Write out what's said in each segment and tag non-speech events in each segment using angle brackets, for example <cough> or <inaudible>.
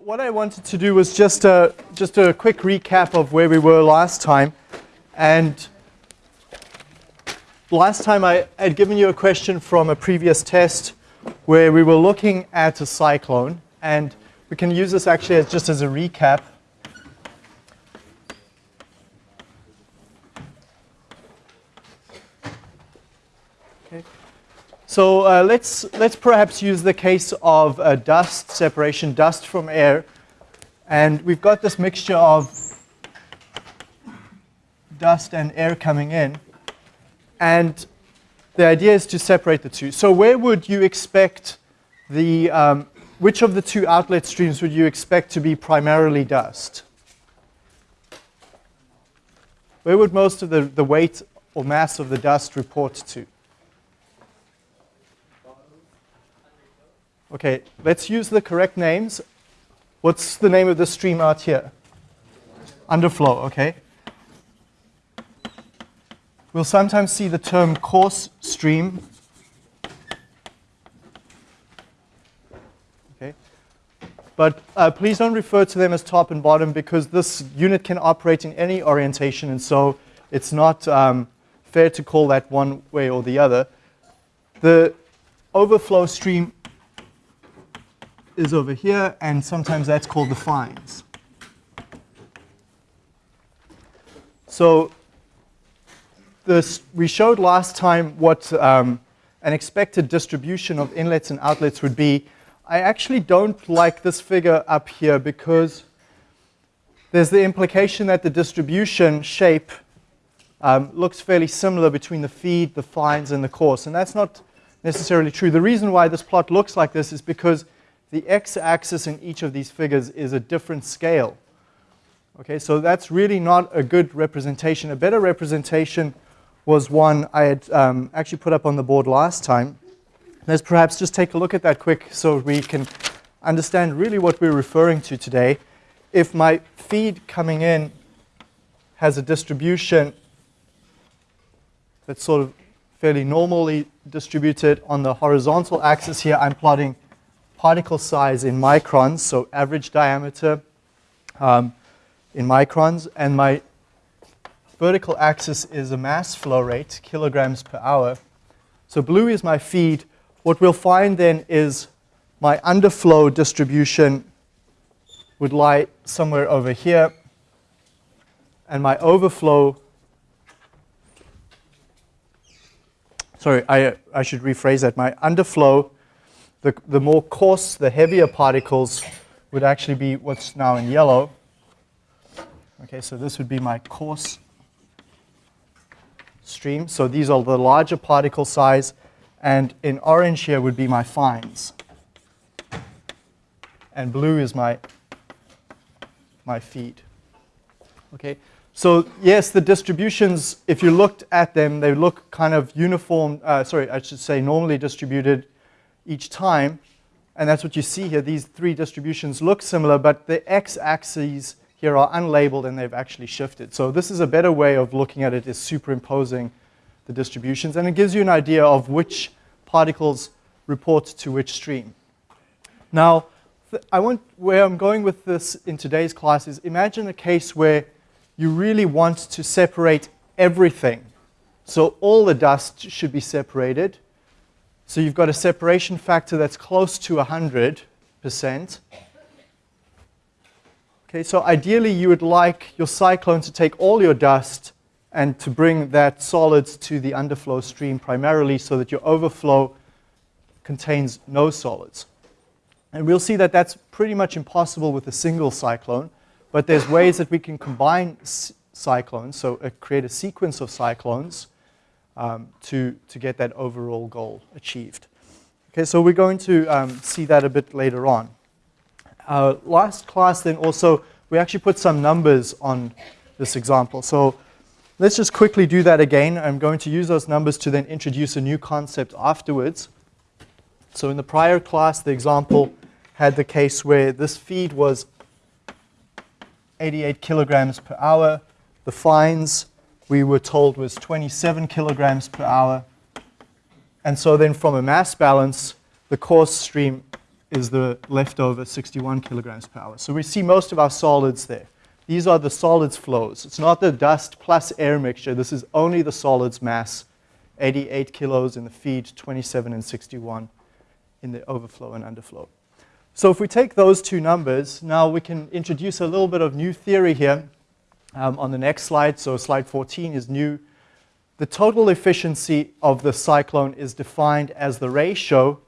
What I wanted to do was just a, just a quick recap of where we were last time. And last time I had given you a question from a previous test where we were looking at a cyclone. And we can use this actually as just as a recap. So uh, let's, let's perhaps use the case of uh, dust separation, dust from air. And we've got this mixture of dust and air coming in. And the idea is to separate the two. So where would you expect the, um, which of the two outlet streams would you expect to be primarily dust? Where would most of the, the weight or mass of the dust report to? Okay, let's use the correct names. What's the name of the stream out here? Underflow, okay. We'll sometimes see the term coarse stream. Okay. But uh, please don't refer to them as top and bottom because this unit can operate in any orientation and so it's not um, fair to call that one way or the other. The overflow stream is over here, and sometimes that's called the fines. So this, we showed last time what um, an expected distribution of inlets and outlets would be. I actually don't like this figure up here because there's the implication that the distribution shape um, looks fairly similar between the feed, the fines, and the coarse. And that's not necessarily true. The reason why this plot looks like this is because the x-axis in each of these figures is a different scale. Okay, so that's really not a good representation. A better representation was one I had um, actually put up on the board last time. Let's perhaps just take a look at that quick so we can understand really what we're referring to today. If my feed coming in has a distribution that's sort of fairly normally distributed on the horizontal axis here, I'm plotting particle size in microns, so average diameter um, in microns, and my vertical axis is a mass flow rate, kilograms per hour. So blue is my feed. What we'll find then is my underflow distribution would lie somewhere over here, and my overflow sorry, I, I should rephrase that. My underflow the, the more coarse, the heavier particles would actually be what's now in yellow. Okay, so this would be my coarse stream. So these are the larger particle size. And in orange here would be my fines. And blue is my, my feed. Okay, so yes, the distributions, if you looked at them, they look kind of uniform, uh, sorry, I should say normally distributed each time. And that's what you see here. These three distributions look similar, but the x-axes here are unlabeled and they've actually shifted. So this is a better way of looking at it is superimposing the distributions. And it gives you an idea of which particles report to which stream. Now, I want, where I'm going with this in today's class is imagine a case where you really want to separate everything. So all the dust should be separated. So you've got a separation factor that's close to 100%. Okay, so ideally you would like your cyclone to take all your dust and to bring that solids to the underflow stream primarily so that your overflow contains no solids. And we'll see that that's pretty much impossible with a single cyclone, but there's ways that we can combine cyclones, so uh, create a sequence of cyclones um, to, to get that overall goal achieved. Okay, so we're going to um, see that a bit later on. Our last class then also, we actually put some numbers on this example. So let's just quickly do that again. I'm going to use those numbers to then introduce a new concept afterwards. So in the prior class, the example had the case where this feed was 88 kilograms per hour. The fines we were told was 27 kilograms per hour. And so then from a mass balance, the coarse stream is the leftover 61 kilograms per hour. So we see most of our solids there. These are the solids flows. It's not the dust plus air mixture. This is only the solids mass, 88 kilos in the feed, 27 and 61 in the overflow and underflow. So if we take those two numbers, now we can introduce a little bit of new theory here um, on the next slide. So slide 14 is new. The total efficiency of the cyclone is defined as the ratio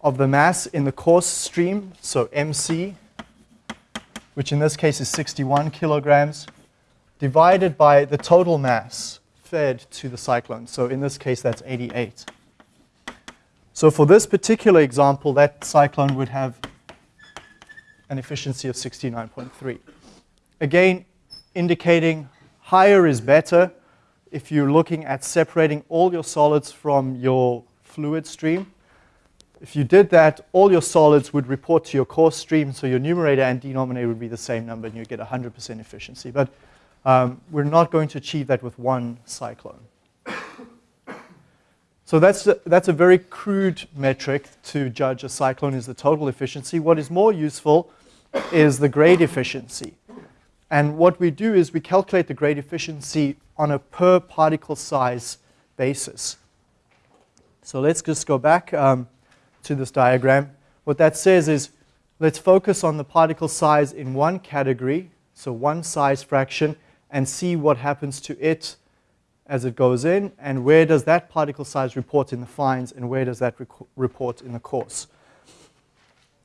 of the mass in the coarse stream, so MC, which in this case is 61 kilograms, divided by the total mass fed to the cyclone. So in this case, that's 88. So for this particular example, that cyclone would have an efficiency of 69.3. Again, indicating higher is better if you're looking at separating all your solids from your fluid stream. If you did that, all your solids would report to your coarse stream, so your numerator and denominator would be the same number, and you'd get 100% efficiency. But um, we're not going to achieve that with one cyclone. <coughs> So that's a, that's a very crude metric to judge a cyclone is the total efficiency. What is more useful is the grade efficiency. And what we do is we calculate the grade efficiency on a per particle size basis. So let's just go back. Um, to this diagram. What that says is let's focus on the particle size in one category, so one size fraction, and see what happens to it as it goes in, and where does that particle size report in the fines, and where does that report in the coarse.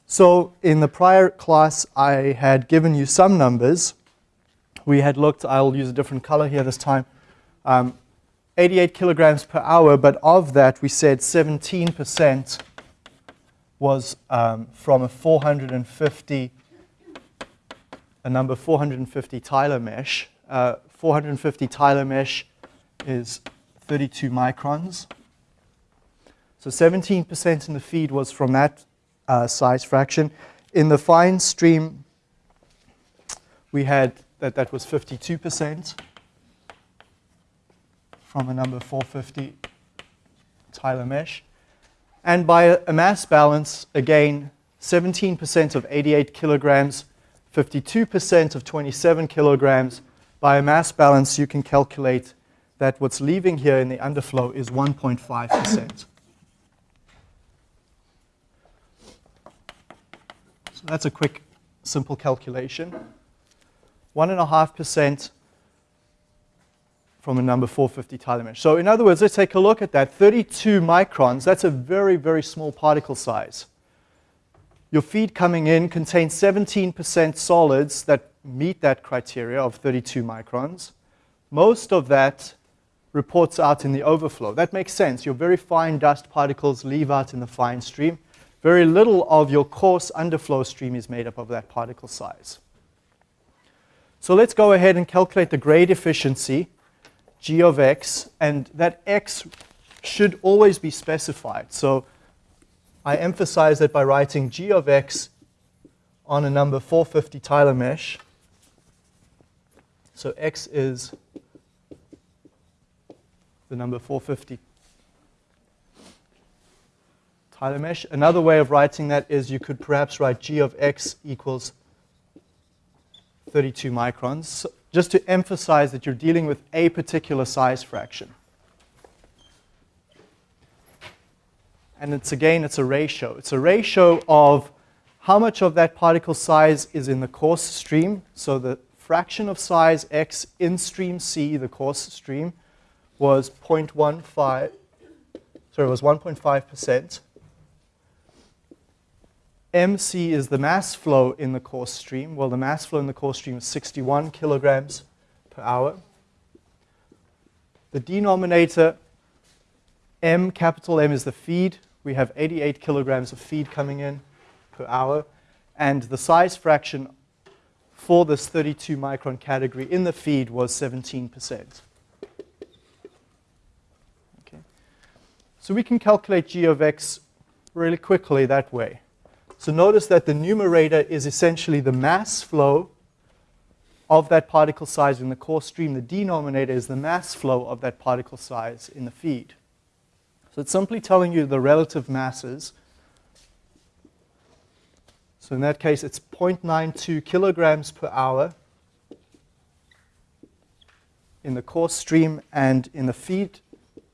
So in the prior class, I had given you some numbers. We had looked, I'll use a different color here this time, um, 88 kilograms per hour, but of that we said 17% was um, from a 450, a number 450 Tyler mesh. Uh, 450 Tyler mesh is 32 microns. So 17% in the feed was from that uh, size fraction. In the fine stream, we had that that was 52% from a number 450 Tyler mesh. And by a mass balance, again, 17% of 88 kilograms, 52% of 27 kilograms. By a mass balance, you can calculate that what's leaving here in the underflow is 1.5%. So that's a quick, simple calculation. 1.5% from a number 450 Tyler mesh. So in other words, let's take a look at that. 32 microns, that's a very, very small particle size. Your feed coming in contains 17% solids that meet that criteria of 32 microns. Most of that reports out in the overflow. That makes sense. Your very fine dust particles leave out in the fine stream. Very little of your coarse underflow stream is made up of that particle size. So let's go ahead and calculate the grade efficiency g of x, and that x should always be specified. So I emphasize that by writing g of x on a number 450 Tyler mesh. So x is the number 450 Tyler mesh. Another way of writing that is you could perhaps write g of x equals 32 microns just to emphasize that you're dealing with a particular size fraction. And it's again, it's a ratio. It's a ratio of how much of that particle size is in the coarse stream. So the fraction of size x in stream C, the coarse stream, was 0.15, sorry, it was 1.5%. MC is the mass flow in the coarse stream. Well, the mass flow in the coarse stream is 61 kilograms per hour. The denominator, M, capital M, is the feed. We have 88 kilograms of feed coming in per hour. And the size fraction for this 32 micron category in the feed was 17%. Okay. So we can calculate g of x really quickly that way. So notice that the numerator is essentially the mass flow of that particle size in the coarse stream. The denominator is the mass flow of that particle size in the feed. So it's simply telling you the relative masses So in that case, it's 0.92 kilograms per hour in the coarse stream, and in the feed,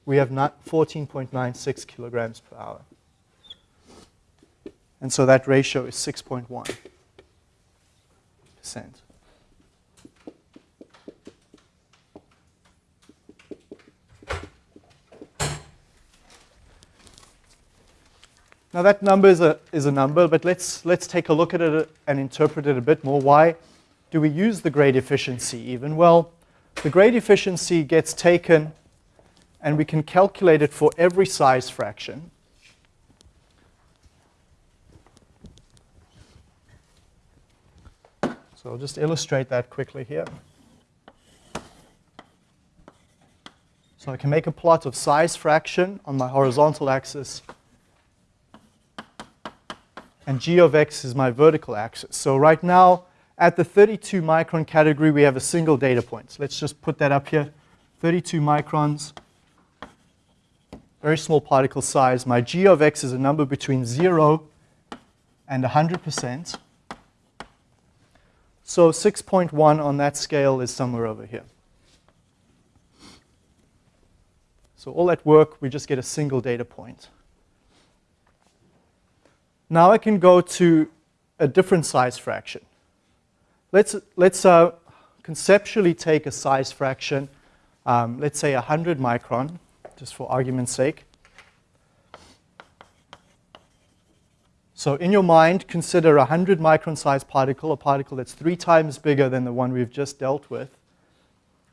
we have 14.96 kilograms per hour. And so that ratio is 6.1 percent. Now that number is a, is a number, but let's, let's take a look at it uh, and interpret it a bit more. Why do we use the grade efficiency even? Well, the grade efficiency gets taken and we can calculate it for every size fraction. So I'll just illustrate that quickly here. So I can make a plot of size fraction on my horizontal axis and g of x is my vertical axis. So right now, at the 32 micron category, we have a single data point. So Let's just put that up here. 32 microns, very small particle size. My g of x is a number between 0 and 100%. So 6.1 on that scale is somewhere over here. So all that work, we just get a single data point. Now I can go to a different size fraction. Let's, let's uh, conceptually take a size fraction, um, let's say 100 micron, just for argument's sake. So in your mind, consider a 100 micron size particle, a particle that's three times bigger than the one we've just dealt with.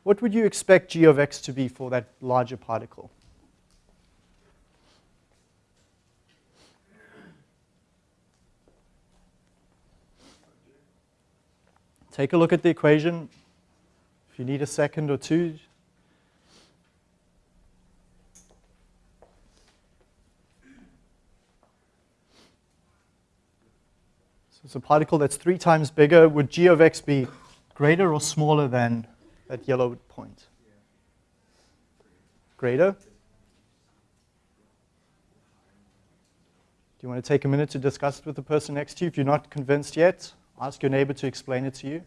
What would you expect g of x to be for that larger particle? Take a look at the equation. If you need a second or two. It's a particle that's three times bigger. Would g of x be greater or smaller than that yellow point? Greater? Do you want to take a minute to discuss it with the person next to you if you're not convinced yet? Ask your neighbor to explain it to you.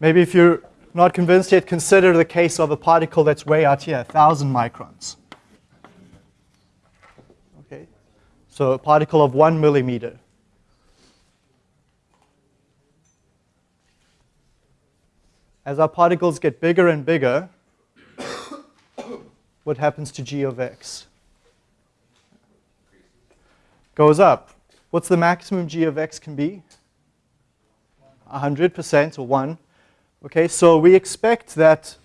Maybe if you're not convinced yet, consider the case of a particle that's way out here, 1,000 microns. Okay, so a particle of one millimeter. As our particles get bigger and bigger, <coughs> what happens to g of x? goes up. What's the maximum g of x can be? 100% or 1. Okay, so we expect that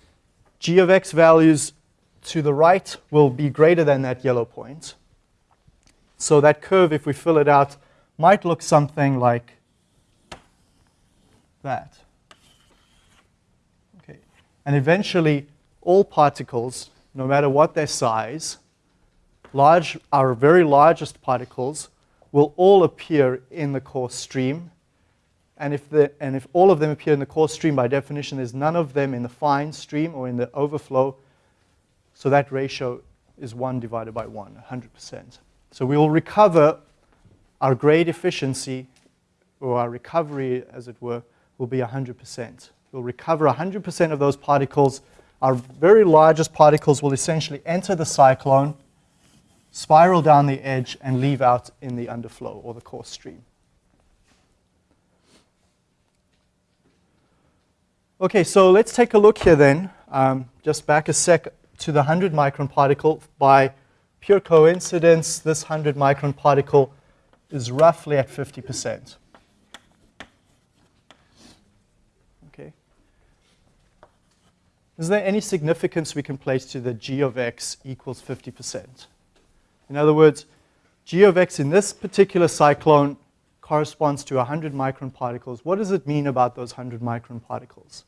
g of x values to the right will be greater than that yellow point. So that curve, if we fill it out, might look something like that. Okay, and eventually all particles, no matter what their size, large, our very largest particles will all appear in the coarse stream. And if, the, and if all of them appear in the coarse stream, by definition, there's none of them in the fine stream or in the overflow. So that ratio is 1 divided by 1, 100%. So we will recover our grade efficiency, or our recovery, as it were, will be 100%. We'll recover 100% of those particles. Our very largest particles will essentially enter the cyclone, spiral down the edge, and leave out in the underflow or the coarse stream. Okay, so let's take a look here then, um, just back a sec to the 100 micron particle. By pure coincidence, this 100 micron particle is roughly at 50%. Okay. Is there any significance we can place to the g of x equals 50%? In other words, g of x in this particular cyclone corresponds to 100 micron particles. What does it mean about those 100 micron particles?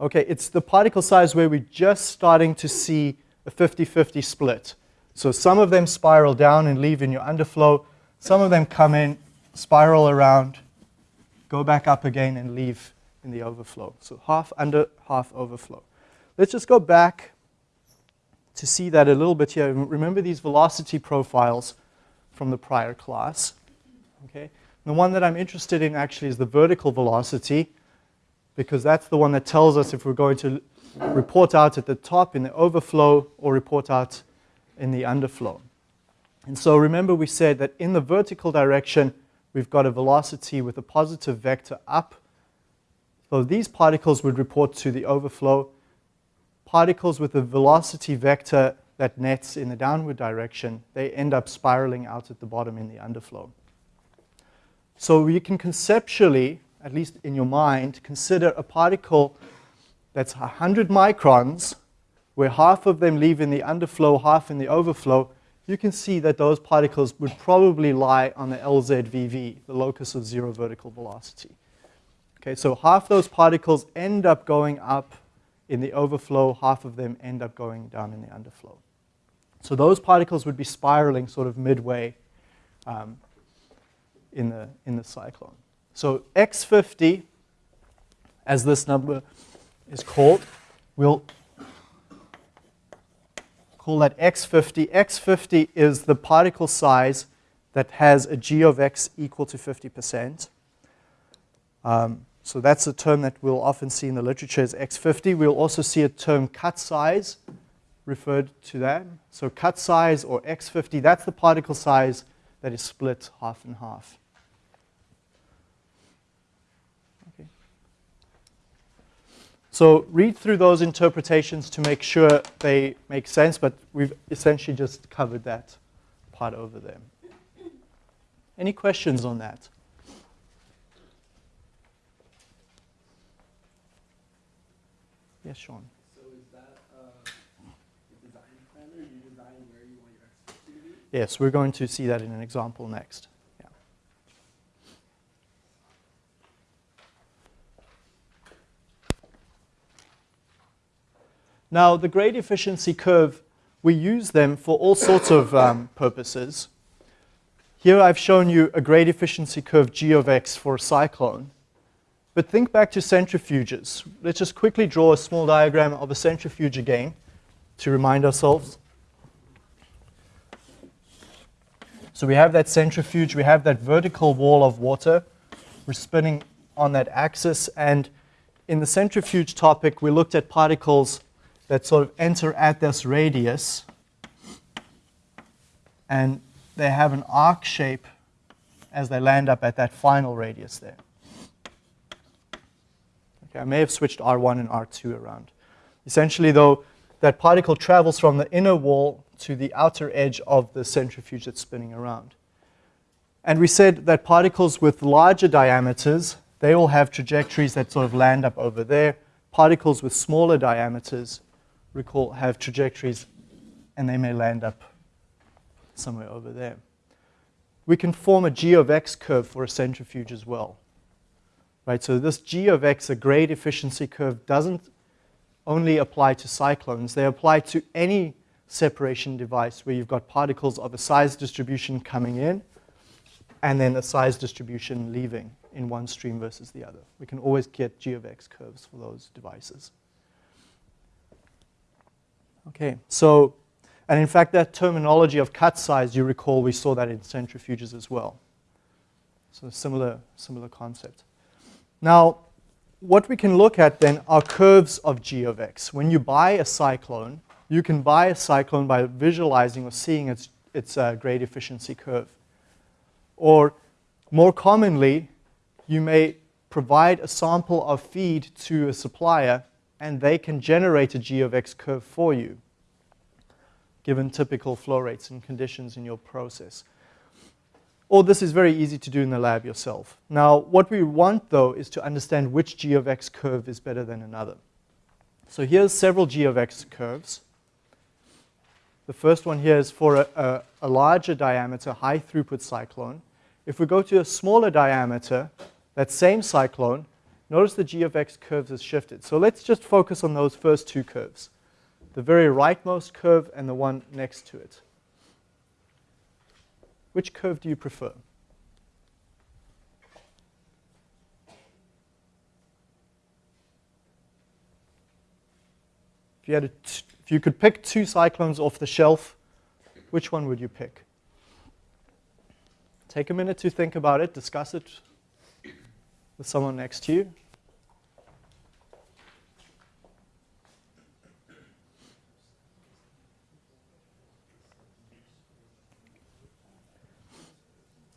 Okay, it's the particle size where we're just starting to see a 50-50 split. So some of them spiral down and leave in your underflow. Some of them come in, spiral around, go back up again and leave in the overflow. So half under, half overflow. Let's just go back to see that a little bit here. Remember these velocity profiles from the prior class. Okay? The one that I'm interested in actually is the vertical velocity because that's the one that tells us if we're going to report out at the top in the overflow or report out in the underflow. And so remember we said that in the vertical direction, we've got a velocity with a positive vector up. So these particles would report to the overflow. Particles with a velocity vector that nets in the downward direction, they end up spiraling out at the bottom in the underflow. So you can conceptually, at least in your mind, consider a particle that's 100 microns, where half of them leave in the underflow, half in the overflow, you can see that those particles would probably lie on the LZVV, the locus of zero vertical velocity. Okay, so half those particles end up going up in the overflow, half of them end up going down in the underflow. So those particles would be spiraling sort of midway um, in, the, in the cyclone. So X50, as this number is called, we'll call that X50. X50 is the particle size that has a G of X equal to 50%. Um, so that's a term that we'll often see in the literature as X50. We'll also see a term cut size referred to that. So cut size or X50, that's the particle size that is split half and half. So read through those interpretations to make sure they make sense, but we've essentially just covered that part over there. Any questions on that? Yes, Sean. So is that uh, a design planner? You design where you want your expertise to be? Yes, we're going to see that in an example next. Now, the grade efficiency curve, we use them for all sorts of um, purposes. Here I've shown you a grade efficiency curve G of x for a cyclone. But think back to centrifuges. Let's just quickly draw a small diagram of a centrifuge again to remind ourselves. So we have that centrifuge, we have that vertical wall of water. We're spinning on that axis. And in the centrifuge topic, we looked at particles that sort of enter at this radius and they have an arc shape as they land up at that final radius there. Okay, I may have switched R1 and R2 around. Essentially, though, that particle travels from the inner wall to the outer edge of the centrifuge that's spinning around. And we said that particles with larger diameters, they all have trajectories that sort of land up over there. Particles with smaller diameters, recall, have trajectories and they may land up somewhere over there. We can form a g of x curve for a centrifuge as well. Right, so this g of x, a grade efficiency curve, doesn't only apply to cyclones. They apply to any separation device where you've got particles of a size distribution coming in and then a size distribution leaving in one stream versus the other. We can always get g of x curves for those devices. Okay, so, and in fact that terminology of cut size, you recall we saw that in centrifuges as well. So similar, similar concept. Now, what we can look at then are curves of g of x. When you buy a cyclone, you can buy a cyclone by visualizing or seeing its, its uh, grade efficiency curve. Or more commonly, you may provide a sample of feed to a supplier and they can generate a g of x curve for you, given typical flow rates and conditions in your process. Or this is very easy to do in the lab yourself. Now, what we want, though, is to understand which g of x curve is better than another. So here's several g of x curves. The first one here is for a, a, a larger diameter, high throughput cyclone. If we go to a smaller diameter, that same cyclone, Notice the g of x curves has shifted. So let's just focus on those first two curves, the very rightmost curve and the one next to it. Which curve do you prefer? If you, had if you could pick two cyclones off the shelf, which one would you pick? Take a minute to think about it, discuss it with someone next to you.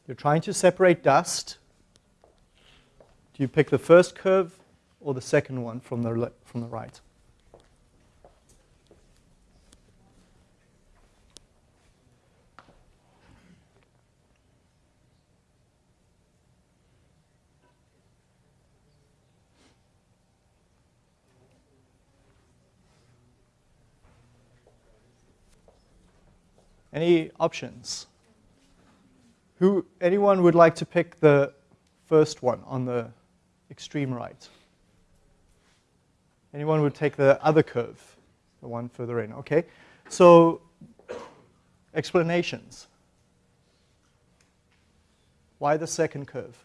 You're trying to separate dust. Do you pick the first curve or the second one from the, from the right? Any options? Who, anyone would like to pick the first one on the extreme right? Anyone would take the other curve, the one further in, okay? So, explanations. Why the second curve?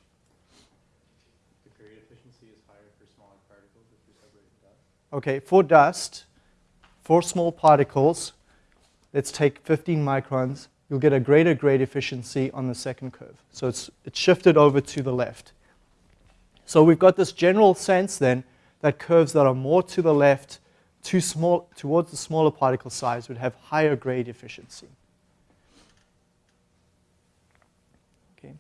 The grade efficiency is higher for smaller particles if you're separating dust. Okay, for dust, for small particles, let's take 15 microns, you'll get a greater grade efficiency on the second curve. So it's, it's shifted over to the left. So we've got this general sense then that curves that are more to the left, too small, towards the smaller particle size, would have higher grade efficiency. Okay.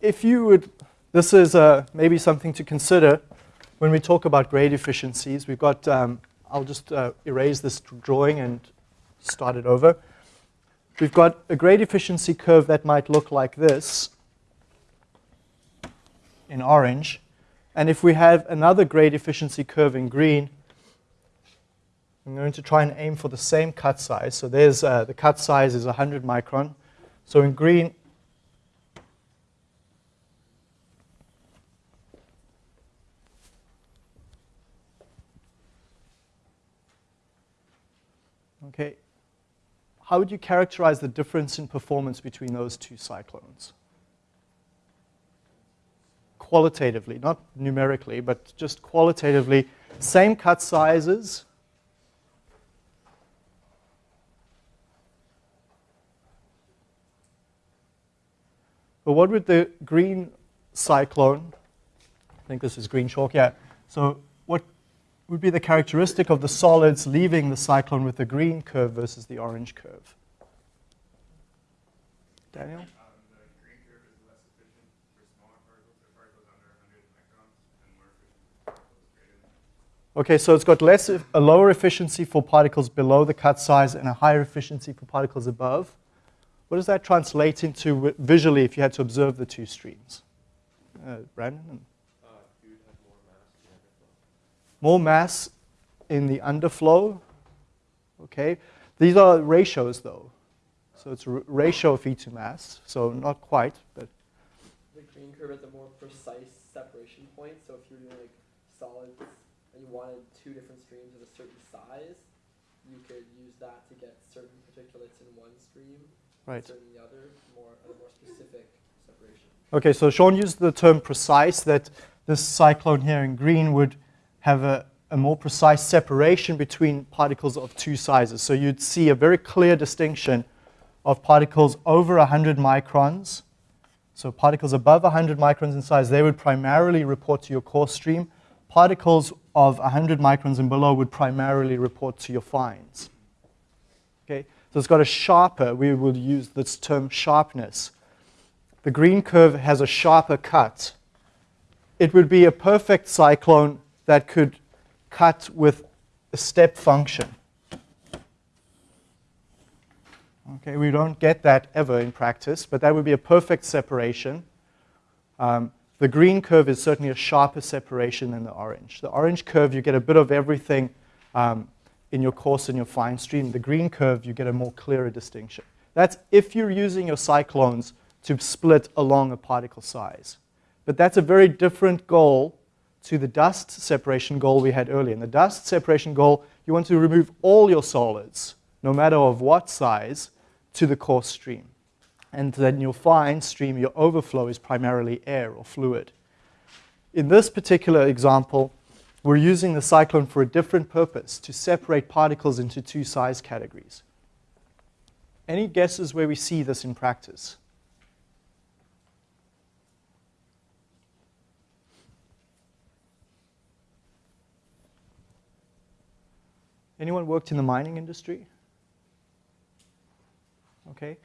If you would, this is uh, maybe something to consider when we talk about grade efficiencies. We've got um, I'll just uh, erase this drawing and start it over. We've got a grade efficiency curve that might look like this in orange. And if we have another grade efficiency curve in green, I'm going to try and aim for the same cut size. So there's uh, the cut size is 100 micron. So in green, Okay, how would you characterize the difference in performance between those two cyclones? Qualitatively, not numerically, but just qualitatively, same cut sizes. But what would the green cyclone, I think this is green chalk, yeah. So would be the characteristic of the solids leaving the cyclone with the green curve versus the orange curve? Daniel? Um, the green curve is less efficient for smaller particles, or particles under 100 microns, and more efficient for particles greater than Okay, so it's got less, a lower efficiency for particles below the cut size and a higher efficiency for particles above. What does that translate into visually if you had to observe the two streams? Uh, Brandon? More mass in the underflow. Okay, these are ratios though. So it's a ratio of E to mass, so not quite, but The green curve is a more precise separation point. So if you're doing like solids and you wanted two different streams of a certain size, you could use that to get certain particulates in one stream, right. certain in the other, more a more specific separation. Okay, so Sean used the term precise that this cyclone here in green would have a, a more precise separation between particles of two sizes. So you'd see a very clear distinction of particles over 100 microns. So particles above 100 microns in size, they would primarily report to your coarse stream. Particles of 100 microns and below would primarily report to your fines. Okay, so it's got a sharper, we will use this term sharpness. The green curve has a sharper cut. It would be a perfect cyclone that could cut with a step function. Okay, we don't get that ever in practice, but that would be a perfect separation. Um, the green curve is certainly a sharper separation than the orange. The orange curve, you get a bit of everything um, in your coarse and your fine stream. The green curve, you get a more clearer distinction. That's if you're using your cyclones to split along a particle size. But that's a very different goal to the dust separation goal we had earlier. In the dust separation goal, you want to remove all your solids, no matter of what size, to the coarse stream. And then your fine stream, your overflow is primarily air or fluid. In this particular example, we're using the cyclone for a different purpose, to separate particles into two size categories. Any guesses where we see this in practice? Anyone worked in the mining industry? Okay.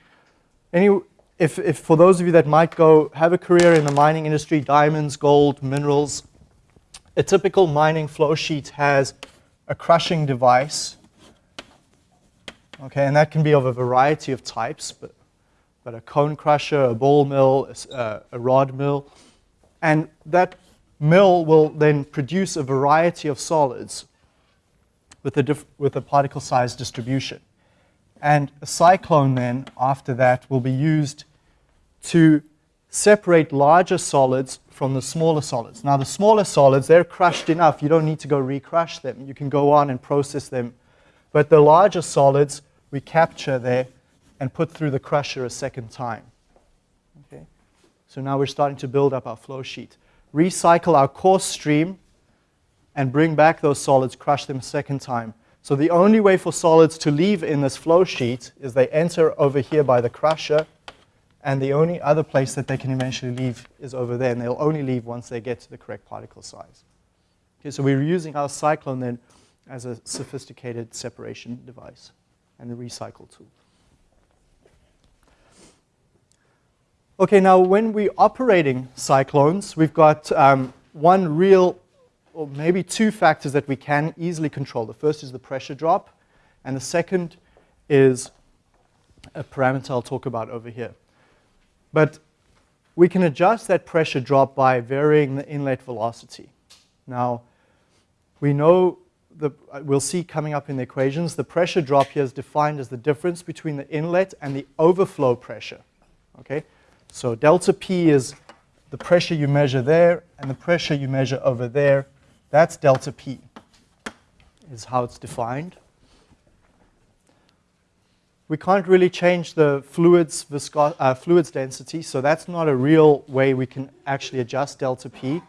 Any, if, if for those of you that might go have a career in the mining industry, diamonds, gold, minerals, a typical mining flow sheet has a crushing device. Okay, and that can be of a variety of types, but, but a cone crusher, a ball mill, a, uh, a rod mill. And that mill will then produce a variety of solids with a, with a particle size distribution. And a cyclone then, after that, will be used to separate larger solids from the smaller solids. Now the smaller solids, they're crushed enough. You don't need to go recrush them. You can go on and process them. But the larger solids, we capture there and put through the crusher a second time. Okay? So now we're starting to build up our flow sheet. Recycle our coarse stream and bring back those solids, crush them a second time. So the only way for solids to leave in this flow sheet is they enter over here by the crusher, and the only other place that they can eventually leave is over there, and they'll only leave once they get to the correct particle size. Okay, so we're using our cyclone then as a sophisticated separation device and a recycle tool. Okay, now when we're operating cyclones, we've got um, one real or maybe two factors that we can easily control. The first is the pressure drop, and the second is a parameter I'll talk about over here. But we can adjust that pressure drop by varying the inlet velocity. Now, we know, the, we'll see coming up in the equations, the pressure drop here is defined as the difference between the inlet and the overflow pressure. Okay? So delta P is the pressure you measure there and the pressure you measure over there that's delta P, is how it's defined. We can't really change the fluid's, uh, fluid's density, so that's not a real way we can actually adjust delta P.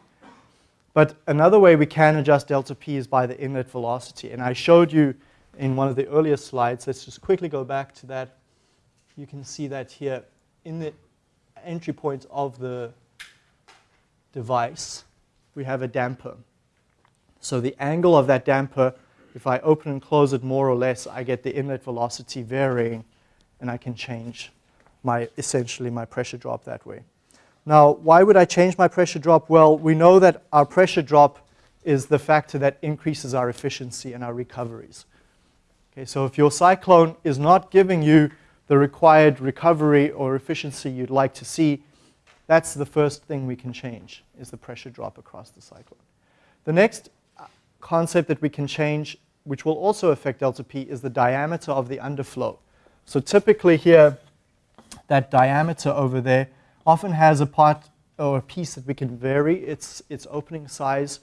But another way we can adjust delta P is by the inlet velocity. And I showed you in one of the earlier slides. Let's just quickly go back to that. You can see that here in the entry point of the device, we have a damper. So the angle of that damper, if I open and close it more or less, I get the inlet velocity varying, and I can change my, essentially my pressure drop that way. Now, why would I change my pressure drop? Well, we know that our pressure drop is the factor that increases our efficiency and our recoveries. Okay, so if your cyclone is not giving you the required recovery or efficiency you'd like to see, that's the first thing we can change, is the pressure drop across the cyclone. The next concept that we can change, which will also affect delta P, is the diameter of the underflow. So typically here, that diameter over there often has a part or a piece that we can vary its, its opening size,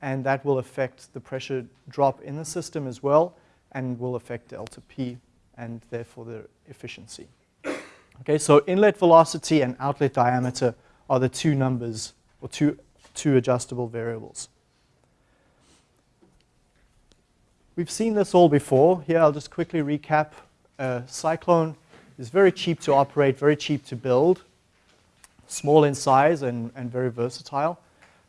and that will affect the pressure drop in the system as well, and will affect delta P, and therefore the efficiency. Okay, so inlet velocity and outlet diameter are the two numbers, or two, two adjustable variables. We've seen this all before. Here I'll just quickly recap. Uh, Cyclone is very cheap to operate, very cheap to build, small in size and, and very versatile.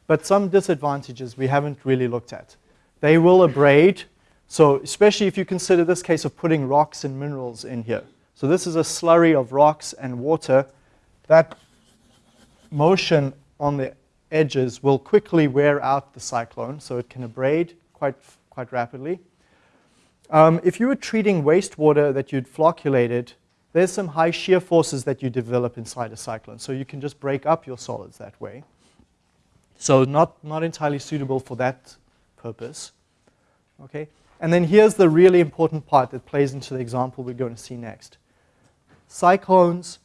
But some disadvantages we haven't really looked at. They will abrade, so especially if you consider this case of putting rocks and minerals in here. So this is a slurry of rocks and water. That motion on the edges will quickly wear out the cyclone, so it can abrade quite, quite rapidly. Um, if you were treating wastewater that you'd flocculated, there's some high shear forces that you develop inside a cyclone. So you can just break up your solids that way. So not, not entirely suitable for that purpose. Okay? And then here's the really important part that plays into the example we're going to see next. Cyclones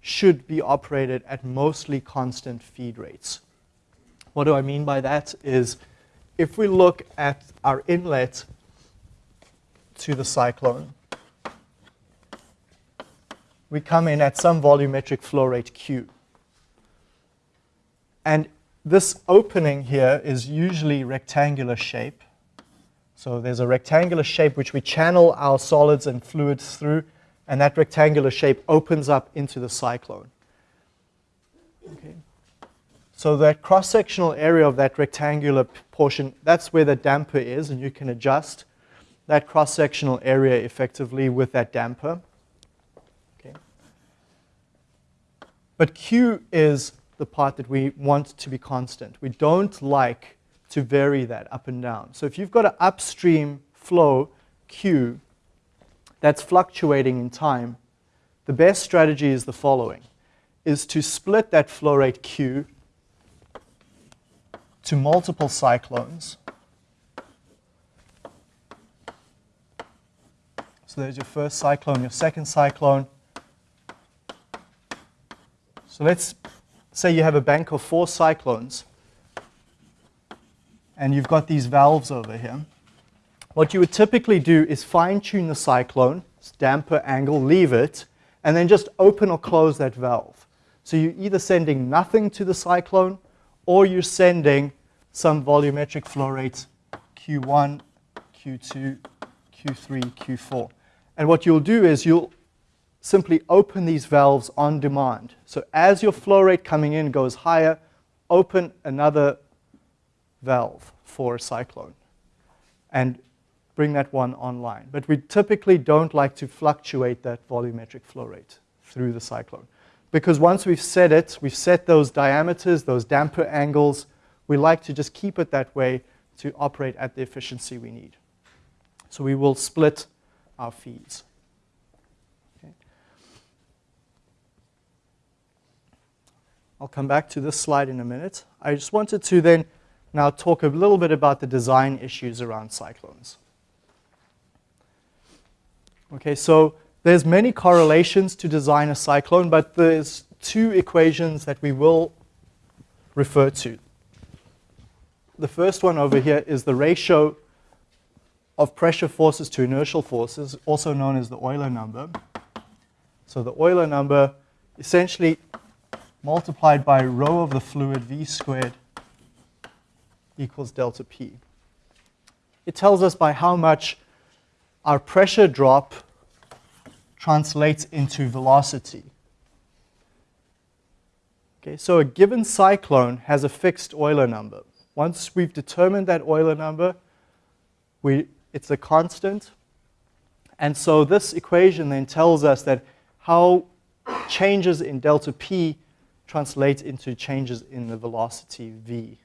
should be operated at mostly constant feed rates. What do I mean by that is if we look at our inlet to the cyclone, we come in at some volumetric flow rate Q. And this opening here is usually rectangular shape. So there's a rectangular shape which we channel our solids and fluids through, and that rectangular shape opens up into the cyclone. Okay. So that cross-sectional area of that rectangular portion, that's where the damper is, and you can adjust that cross-sectional area effectively with that damper. Okay. But Q is the part that we want to be constant. We don't like to vary that up and down. So if you've got an upstream flow, Q, that's fluctuating in time, the best strategy is the following, is to split that flow rate Q to multiple cyclones. So there's your first cyclone, your second cyclone. So let's say you have a bank of four cyclones and you've got these valves over here. What you would typically do is fine tune the cyclone, its damper angle, leave it, and then just open or close that valve. So you're either sending nothing to the cyclone or you're sending some volumetric flow rates Q1, Q2, Q3, Q4. And what you'll do is you'll simply open these valves on demand. So as your flow rate coming in goes higher, open another valve for a cyclone and bring that one online. But we typically don't like to fluctuate that volumetric flow rate through the cyclone. Because once we've set it, we've set those diameters, those damper angles, we like to just keep it that way to operate at the efficiency we need. So we will split our feeds. I'll come back to this slide in a minute. I just wanted to then now talk a little bit about the design issues around cyclones. Okay, so there's many correlations to design a cyclone, but there's two equations that we will refer to. The first one over here is the ratio of pressure forces to inertial forces, also known as the Euler number. So the Euler number essentially multiplied by rho of the fluid v squared equals delta P. It tells us by how much our pressure drop translates into velocity. Okay, so a given cyclone has a fixed Euler number. Once we've determined that Euler number, we, it's a constant. And so this equation then tells us that how changes in delta P translate into changes in the velocity v.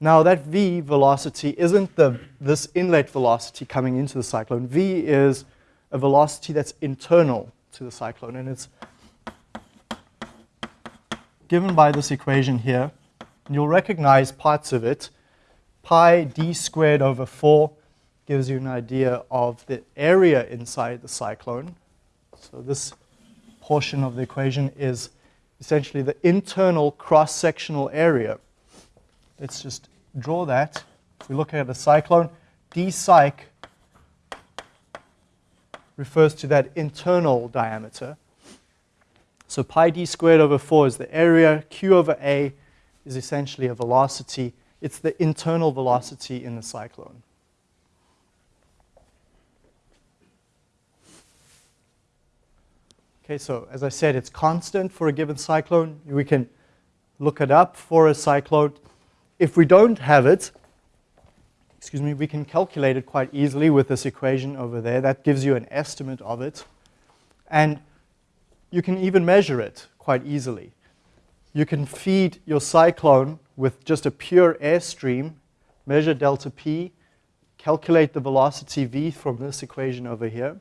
Now that v velocity isn't the, this inlet velocity coming into the cyclone. v is a velocity that's internal to the cyclone, and it's given by this equation here. And you'll recognize parts of it. Pi d squared over 4 gives you an idea of the area inside the cyclone. So this portion of the equation is essentially the internal cross-sectional area. Let's just draw that. If we look at a cyclone, d cyc refers to that internal diameter. So pi d squared over 4 is the area. Q over A is essentially a velocity. It's the internal velocity in the cyclone. Okay, so as I said, it's constant for a given cyclone. We can look it up for a cyclone. If we don't have it, excuse me, we can calculate it quite easily with this equation over there. That gives you an estimate of it. And you can even measure it quite easily. You can feed your cyclone with just a pure airstream, measure delta P, calculate the velocity V from this equation over here.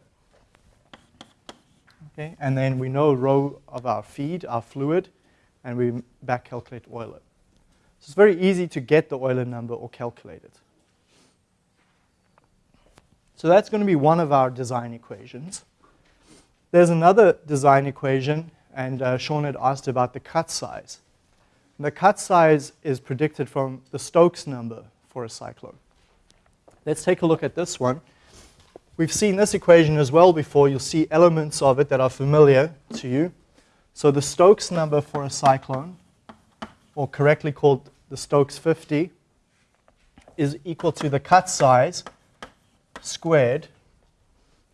Okay, and then we know rho of our feed, our fluid, and we back calculate Euler. So it's very easy to get the Euler number or calculate it. So that's going to be one of our design equations. There's another design equation, and uh, Sean had asked about the cut size. And the cut size is predicted from the Stokes number for a cyclone. Let's take a look at this one. We've seen this equation as well before. You'll see elements of it that are familiar to you. So the Stokes number for a cyclone, or correctly called the Stokes 50, is equal to the cut size squared.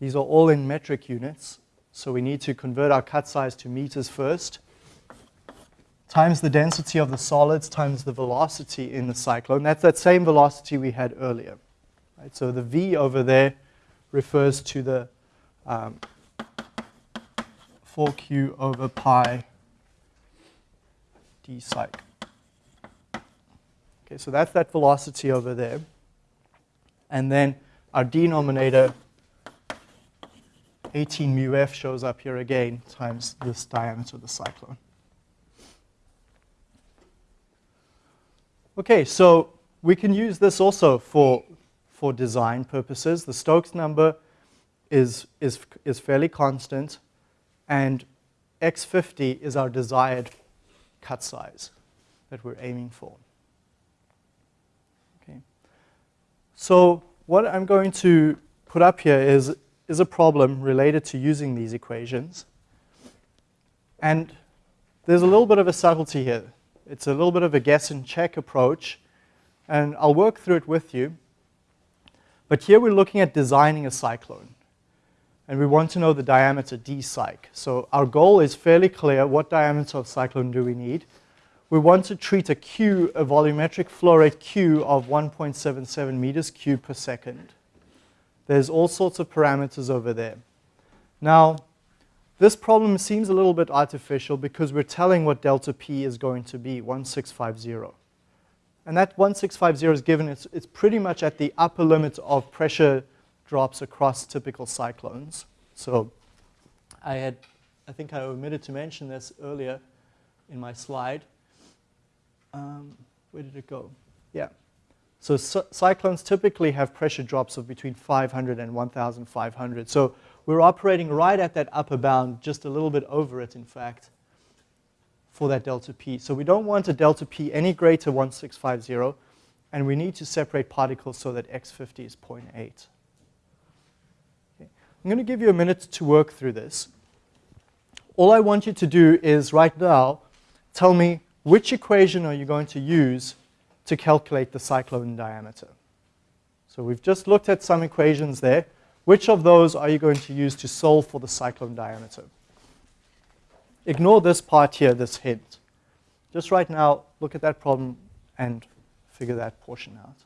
These are all in metric units, so we need to convert our cut size to meters first, times the density of the solids times the velocity in the cyclone. That's that same velocity we had earlier. Right? So the V over there refers to the um, 4q over pi d cyc. Okay, so that's that velocity over there. And then our denominator, 18 mu f, shows up here again times this diameter of the cyclone. Okay, so we can use this also for, for design purposes. The Stokes number is, is, is fairly constant, and x50 is our desired cut size that we're aiming for. Okay. So what I'm going to put up here is, is a problem related to using these equations. And there's a little bit of a subtlety here. It's a little bit of a guess and check approach, and I'll work through it with you. But here we're looking at designing a cyclone, and we want to know the diameter d cyc. So our goal is fairly clear. What diameter of cyclone do we need? We want to treat a Q, a volumetric flow rate Q of 1.77 meters cubed per second. There's all sorts of parameters over there. Now, this problem seems a little bit artificial because we're telling what delta P is going to be, 1650. And that 1650 is given, it's, it's pretty much at the upper limit of pressure drops across typical cyclones. So I had, I think I omitted to mention this earlier in my slide. Um, where did it go? Yeah. So cyclones typically have pressure drops of between 500 and 1,500. So we're operating right at that upper bound, just a little bit over it, in fact, for that delta P. So we don't want a delta P any greater 1650, and we need to separate particles so that x50 is 0.8. Okay. I'm going to give you a minute to work through this. All I want you to do is right now tell me which equation are you going to use to calculate the cyclone diameter. So we've just looked at some equations there. Which of those are you going to use to solve for the cyclone diameter? Ignore this part here, this hint. Just right now, look at that problem and figure that portion out.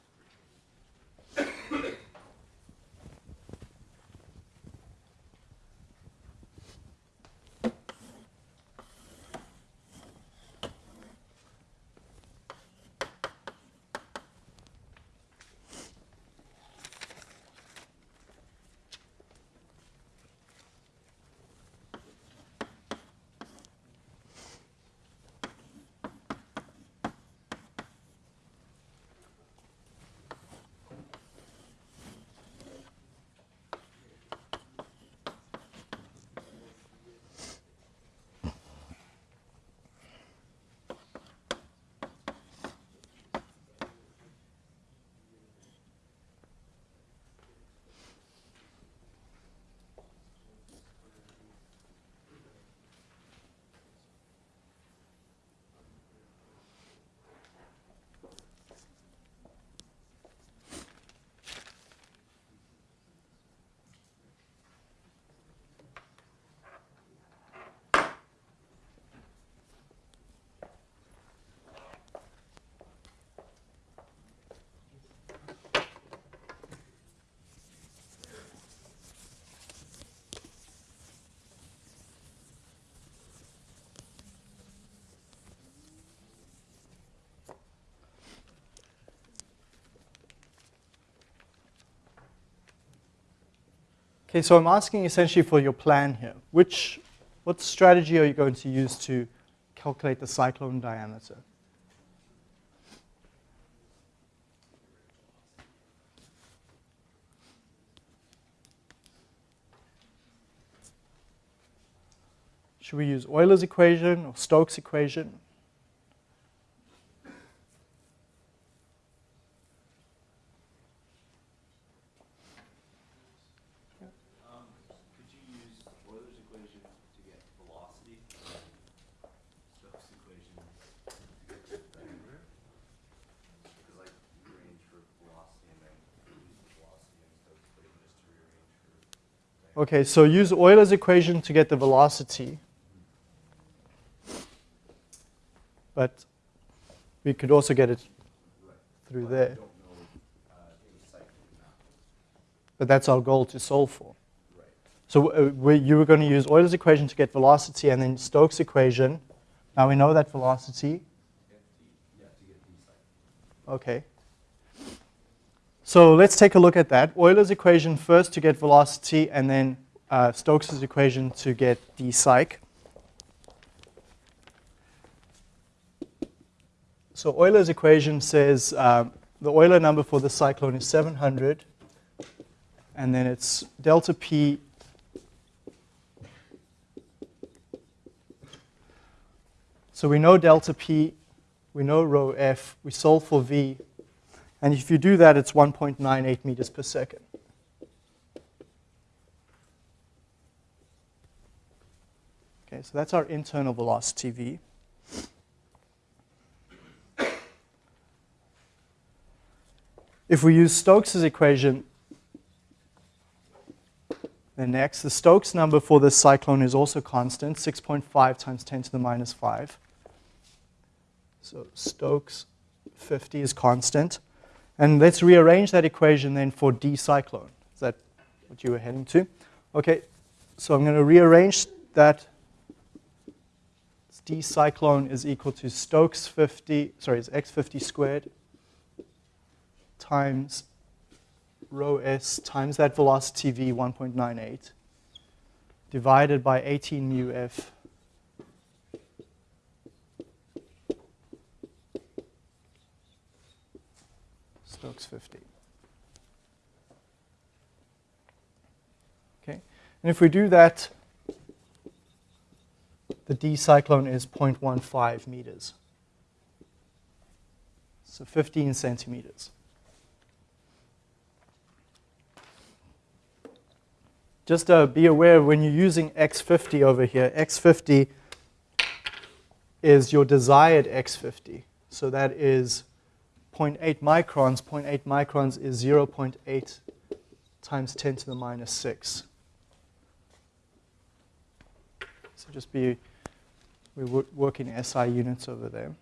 Okay, so I'm asking essentially for your plan here. Which, what strategy are you going to use to calculate the cyclone diameter? Should we use Euler's equation or Stokes' equation? Okay, so use Euler's equation to get the velocity. But we could also get it through there. But that's our goal to solve for. So uh, we, you were going to use Euler's equation to get velocity and then Stokes' equation. Now we know that velocity. Okay. So let's take a look at that. Euler's equation first to get velocity and then uh, Stokes' equation to get d cyc. So Euler's equation says uh, the Euler number for the cyclone is 700 and then it's delta p So we know delta P, we know rho F, we solve for V, and if you do that, it's 1.98 meters per second. Okay, so that's our internal velocity V. If we use Stokes' equation, then next, the Stokes number for this cyclone is also constant, 6.5 times 10 to the minus 5. So Stokes 50 is constant. And let's rearrange that equation then for D cyclone. Is that what you were heading to? Okay, so I'm going to rearrange that. D cyclone is equal to Stokes 50, sorry, it's x50 squared times rho s times that velocity v 1.98 divided by 18 mu f Stokes 50. Okay, and if we do that, the D cyclone is 0.15 meters. So 15 centimeters. Just uh, be aware when you're using X50 over here, X50 is your desired X50. So that is 0.8 microns. 0.8 microns is 0.8 times 10 to the minus 6. So just be, we work in SI units over there.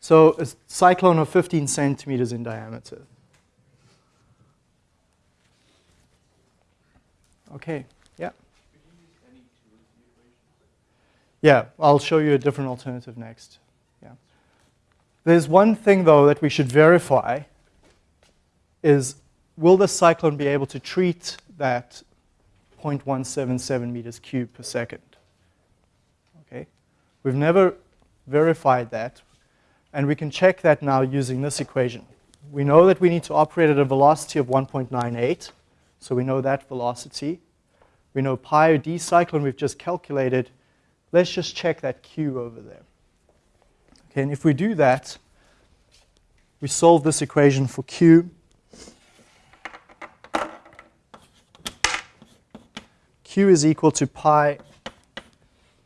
So a cyclone of 15 centimeters in diameter. Okay, yeah. Yeah, I'll show you a different alternative next. There's one thing, though, that we should verify is will the cyclone be able to treat that 0.177 meters cubed per second? Okay, We've never verified that, and we can check that now using this equation. We know that we need to operate at a velocity of 1.98, so we know that velocity. We know pi d cyclone we've just calculated. Let's just check that q over there. Okay, and if we do that, we solve this equation for q. q is equal to pi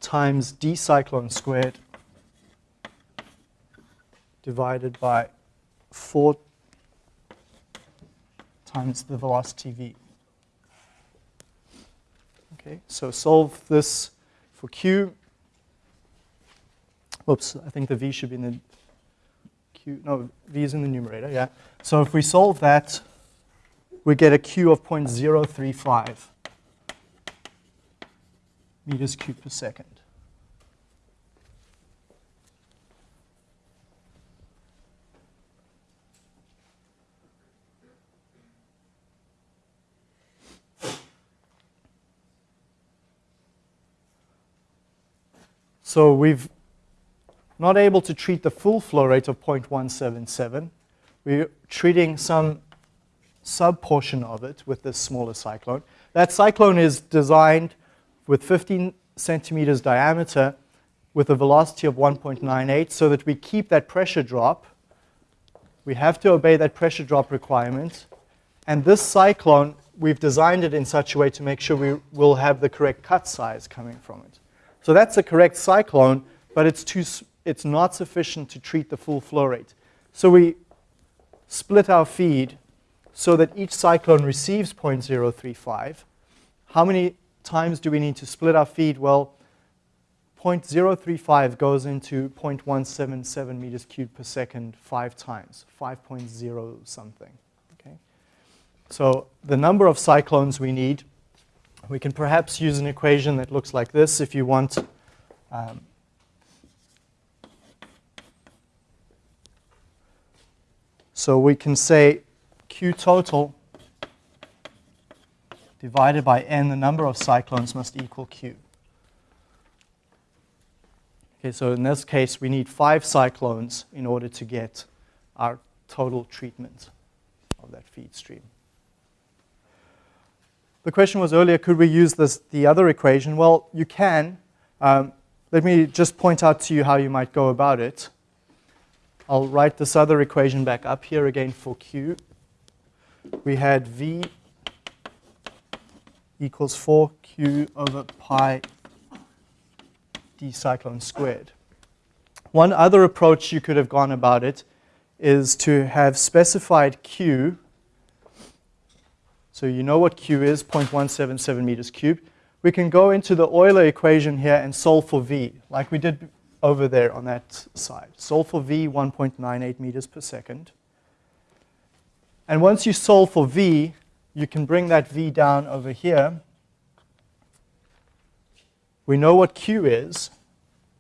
times d cyclone squared divided by 4 times the velocity v. Okay, so solve this for q. Whoops, I think the v should be in the q. No, v is in the numerator, yeah. So if we solve that, we get a q of 0.035 meters cubed per second. So we've not able to treat the full flow rate of 0.177. We're treating some sub-portion of it with this smaller cyclone. That cyclone is designed with 15 centimeters diameter with a velocity of 1.98 so that we keep that pressure drop. We have to obey that pressure drop requirement. And this cyclone, we've designed it in such a way to make sure we will have the correct cut size coming from it. So that's the correct cyclone, but it's, too, it's not sufficient to treat the full flow rate. So we split our feed so that each cyclone receives 0.035. How many times do we need to split our feed? Well, 0.035 goes into 0.177 meters cubed per second five times, 5.0 something. Okay? So the number of cyclones we need, we can perhaps use an equation that looks like this if you want. Um, so we can say Q total divided by n, the number of cyclones must equal Q. Okay, so in this case, we need five cyclones in order to get our total treatment of that feed stream. The question was earlier, could we use this, the other equation? Well, you can. Um, let me just point out to you how you might go about it. I'll write this other equation back up here again for Q. We had V equals 4Q over pi d cyclone squared. One other approach you could have gone about it is to have specified Q. So you know what Q is, 0.177 meters cubed. We can go into the Euler equation here and solve for V, like we did over there on that side. Solve for V, 1.98 meters per second. And once you solve for V, you can bring that V down over here we know what Q is,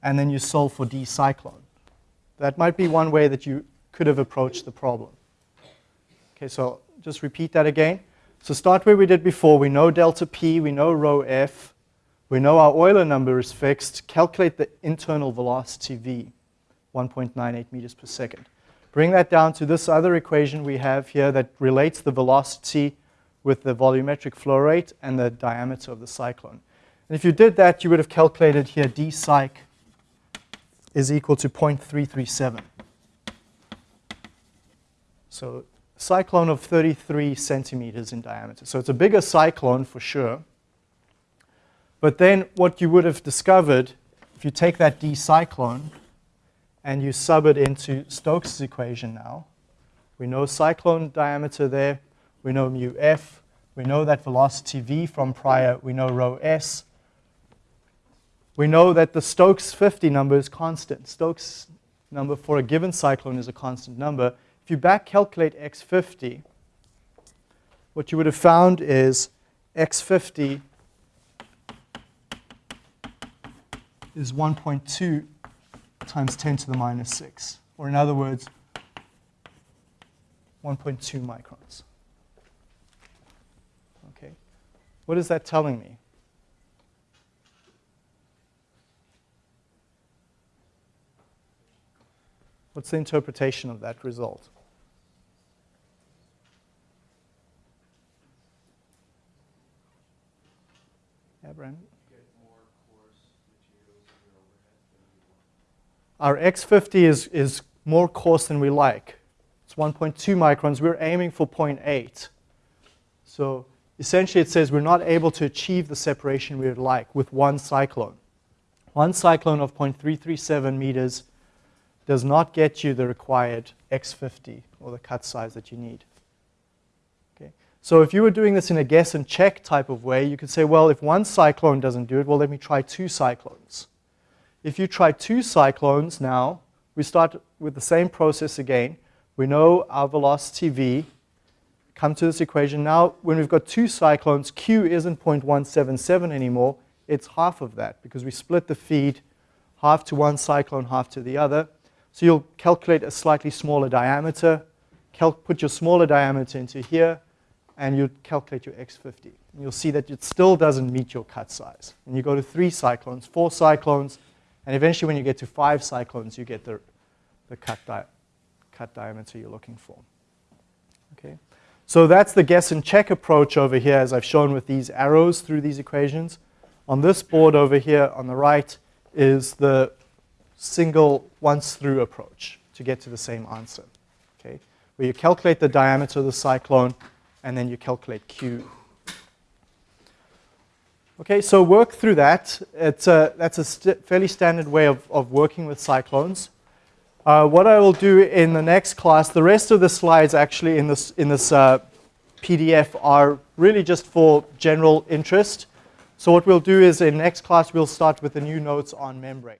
and then you solve for D cyclone. That might be one way that you could have approached the problem. Okay, so just repeat that again. So start where we did before. We know delta P, we know rho F, we know our Euler number is fixed. Calculate the internal velocity V, 1.98 meters per second. Bring that down to this other equation we have here that relates the velocity with the volumetric flow rate and the diameter of the cyclone. And if you did that, you would have calculated here d cyc is equal to 0.337. So cyclone of 33 centimeters in diameter. So it's a bigger cyclone for sure. But then what you would have discovered, if you take that d cyclone and you sub it into Stokes' equation now, we know cyclone diameter there, we know mu f, we know that velocity v from prior, we know rho s, we know that the Stokes 50 number is constant. Stokes number for a given cyclone is a constant number. If you back calculate x50, what you would have found is x50 is 1.2 times 10 to the minus 6. Or in other words, 1.2 microns. Okay. What is that telling me? What's the interpretation of that result? Yeah? Our X50 is, is more coarse than we like. It's 1.2 microns. We're aiming for 0.8. So essentially it says we're not able to achieve the separation we would like with one cyclone. One cyclone of 0.337 meters does not get you the required X50 or the cut size that you need. Okay? So if you were doing this in a guess and check type of way, you could say, well, if one cyclone doesn't do it, well, let me try two cyclones. If you try two cyclones now, we start with the same process again. We know our velocity v. Come to this equation. Now, when we've got two cyclones, q isn't 0.177 anymore. It's half of that because we split the feed half to one cyclone, half to the other. So you'll calculate a slightly smaller diameter, put your smaller diameter into here, and you calculate your X50. And you'll see that it still doesn't meet your cut size. And you go to three cyclones, four cyclones, and eventually when you get to five cyclones, you get the, the cut, di cut diameter you're looking for. Okay? So that's the guess and check approach over here, as I've shown with these arrows through these equations. On this board over here on the right is the single once through approach to get to the same answer. Okay? Where you calculate the diameter of the cyclone and then you calculate Q. Okay, so work through that. It's a, that's a st fairly standard way of, of working with cyclones. Uh, what I will do in the next class, the rest of the slides actually in this, in this uh, PDF are really just for general interest. So what we'll do is in next class, we'll start with the new notes on membrane.